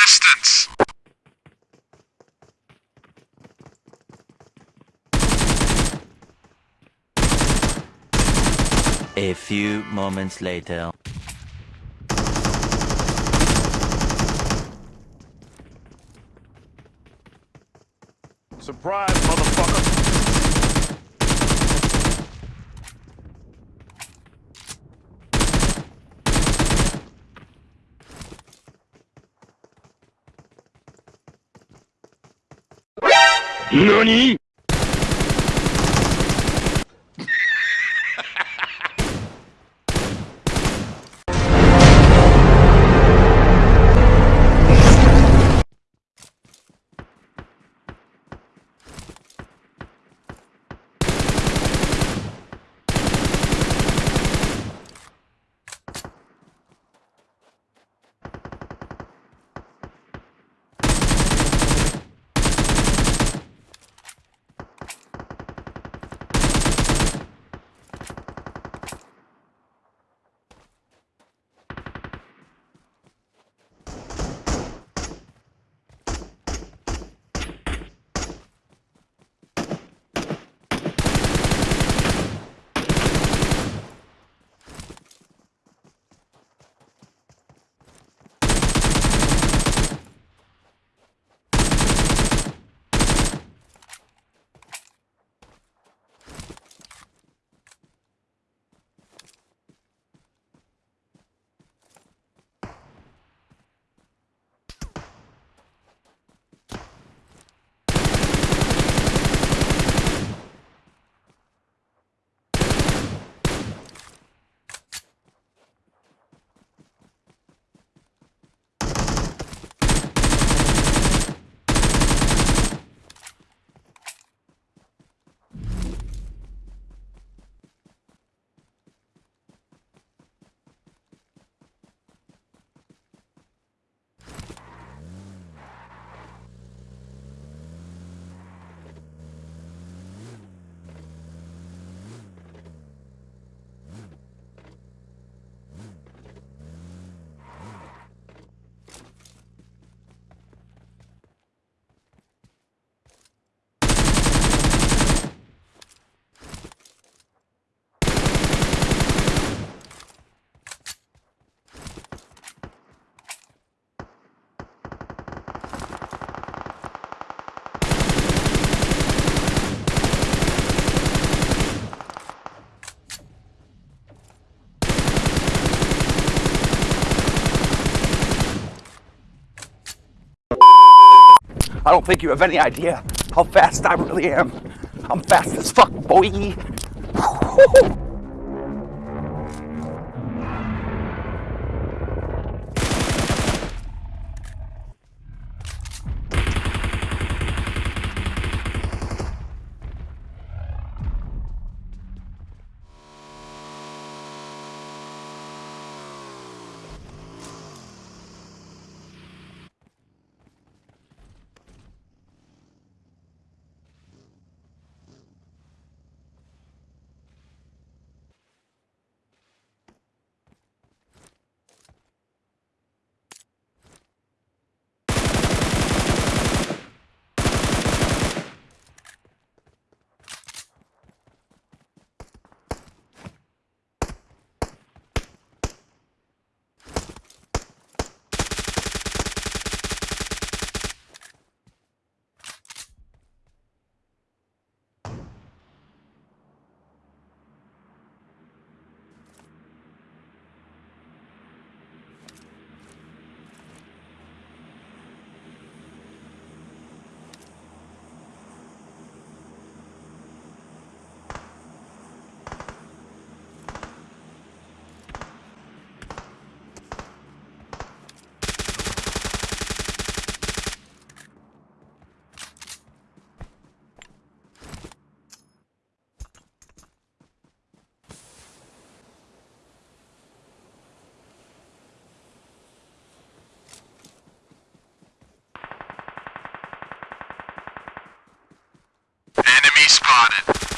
resistance. A few moments later. Surprise, motherfucker! 何？I don't think you have any idea how fast I really am. I'm fast as fuck, boy. Spotted.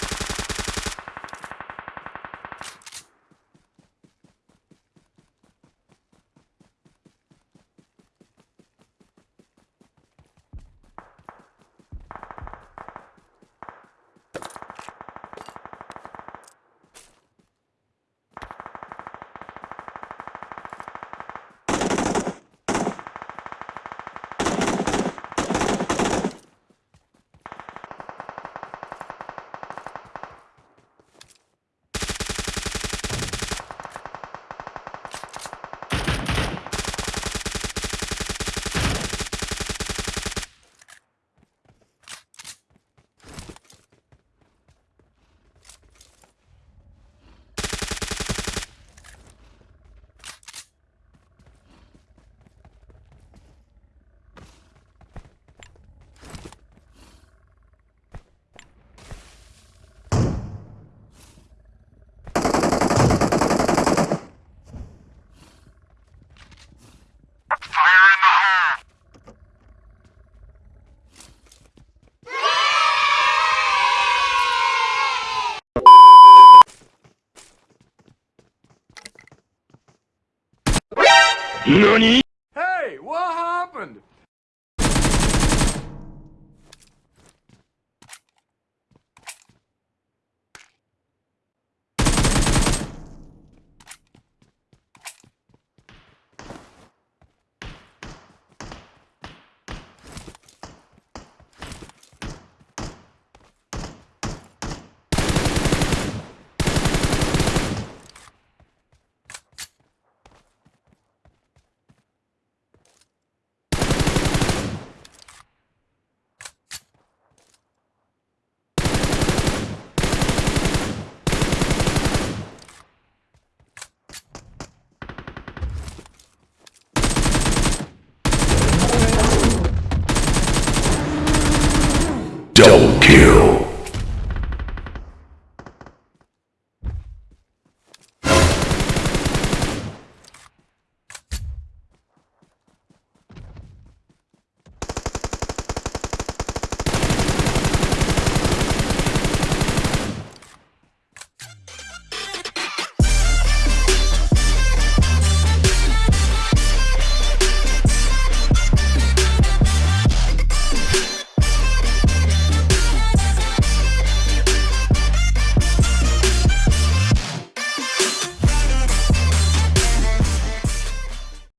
何？Double kill.